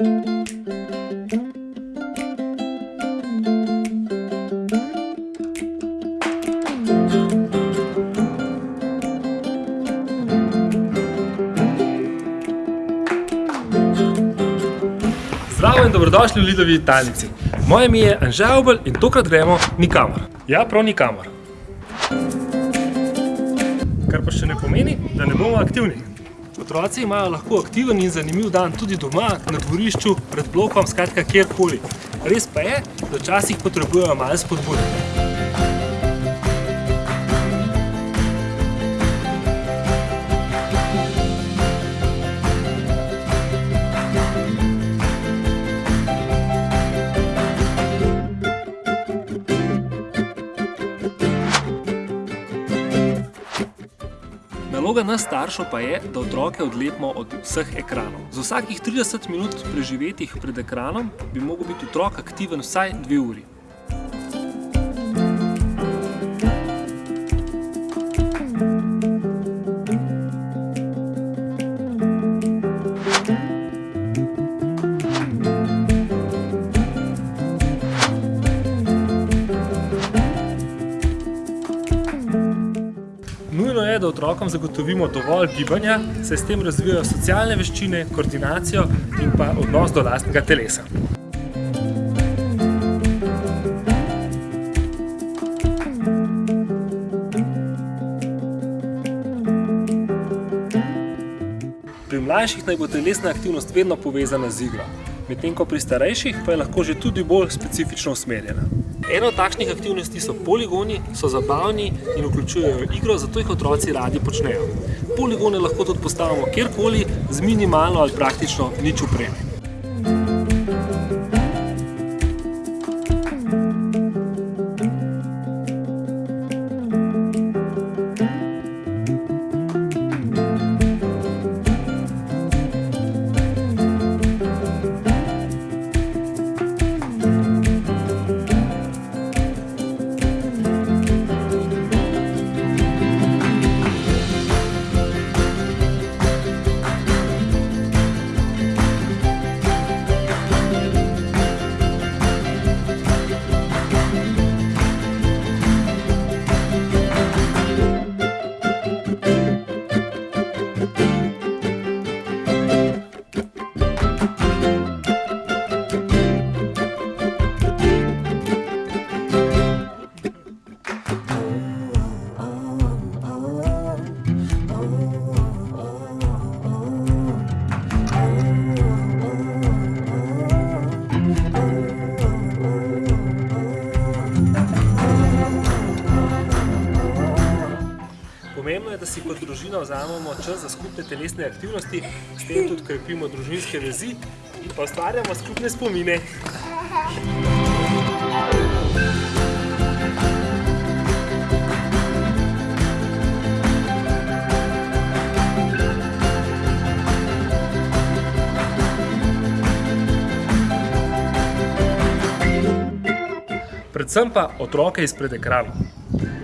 Zdravo in dobrodošli v Lidovi Italnici. Moje ime je Anže Obel in tokrat gremo nikamor. Ja, prav nikamor. Kar pa še ne pomeni, da ne bomo aktivni. Otroci imajo lahko aktiven in zanimiv dan tudi doma, na dvorišču, pred blokom, skratka kjerkoli. Res pa je, da včasih potrebujejo malo spodbude. Naloga nas staršev pa je, da otroke odlepimo od vseh ekranov. Za vsakih 30 minut preživetih pred ekranom bi mogel biti otrok aktiven vsaj dve uri. Da otrokom zagotovimo dovolj gibanja, saj s tem razvijajo socialne veščine, koordinacijo in pa odnos do lastnega telesa. Pri mlajših naj bo telesna aktivnost vedno povezana z igro, medtem ko pri starejših pa je lahko že tudi bolj specifično usmerjena. Eno od takšnih aktivnosti so poligoni, so zabavni in vključujejo igro, zato jih otroci radi počnejo. Poligone lahko tudi postavimo kjerkoli z minimalno ali praktično nič opreme. Pomembno je, da si kot družina vzamemo čas za skupne telesne aktivnosti, s tem tudi krepimo družinske vezi in pa ustvarjamo skupne spomine. Predvsem pa otroke izpred ekranov.